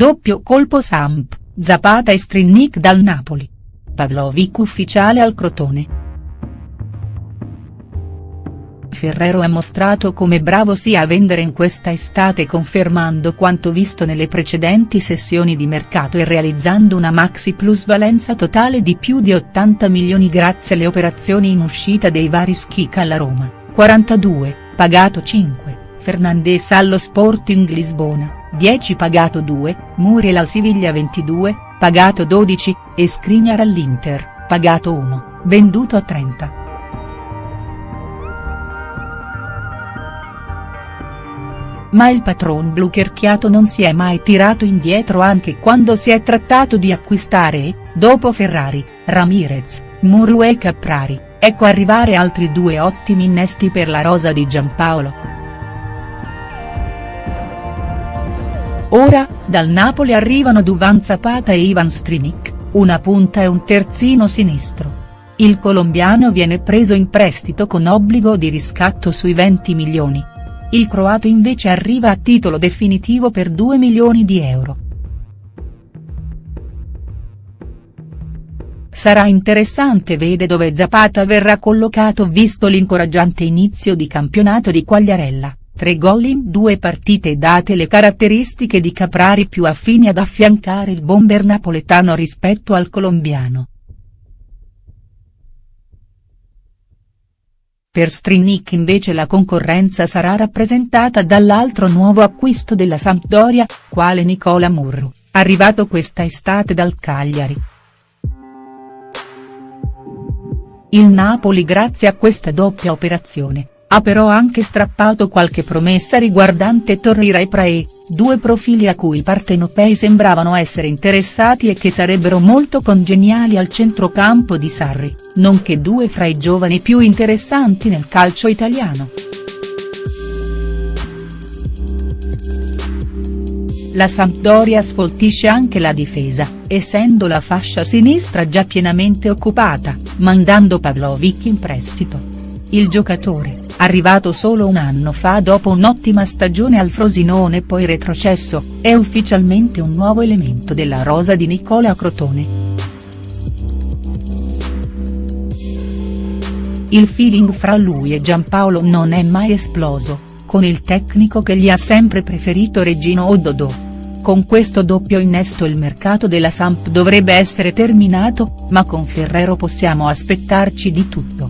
doppio colpo Samp, Zapata e Strinnik dal Napoli. Pavlovic ufficiale al Crotone. Ferrero ha mostrato come bravo sia a vendere in questa estate confermando quanto visto nelle precedenti sessioni di mercato e realizzando una maxi plusvalenza totale di più di 80 milioni grazie alle operazioni in uscita dei vari Schick alla Roma, 42, pagato 5, Fernandes allo Sporting Lisbona, 10 pagato 2, Muriel al Siviglia 22, pagato 12, e Skriniar all'Inter, pagato 1, venduto a 30. ma il patron blu cerchiato non si è mai tirato indietro anche quando si è trattato di acquistare e, dopo Ferrari, Ramirez, Muru e Caprari, ecco arrivare altri due ottimi innesti per la rosa di Giampaolo. Ora, dal Napoli arrivano Duvan Zapata e Ivan Strinic, una punta e un terzino sinistro. Il colombiano viene preso in prestito con obbligo di riscatto sui 20 milioni il croato invece arriva a titolo definitivo per 2 milioni di euro. Sarà interessante vedere dove Zapata verrà collocato visto l'incoraggiante inizio di campionato di Quagliarella, tre gol in due partite date le caratteristiche di Caprari più affini ad affiancare il bomber napoletano rispetto al colombiano. Per Strinic invece la concorrenza sarà rappresentata dall'altro nuovo acquisto della Sampdoria, quale Nicola Murru, arrivato questa estate dal Cagliari. Il Napoli grazie a questa doppia operazione, ha però anche strappato qualche promessa riguardante Torreira e Prae, due profili a cui i partenopei sembravano essere interessati e che sarebbero molto congeniali al centrocampo di Sarri, nonché due fra i giovani più interessanti nel calcio italiano. La Sampdoria sfoltisce anche la difesa, essendo la fascia sinistra già pienamente occupata, mandando Pavlovic in prestito. Il giocatore, arrivato solo un anno fa dopo un'ottima stagione al Frosinone poi retrocesso, è ufficialmente un nuovo elemento della rosa di Nicola Crotone. Il feeling fra lui e Giampaolo non è mai esploso, con il tecnico che gli ha sempre preferito Regino Ododo. Con questo doppio innesto il mercato della Samp dovrebbe essere terminato, ma con Ferrero possiamo aspettarci di tutto.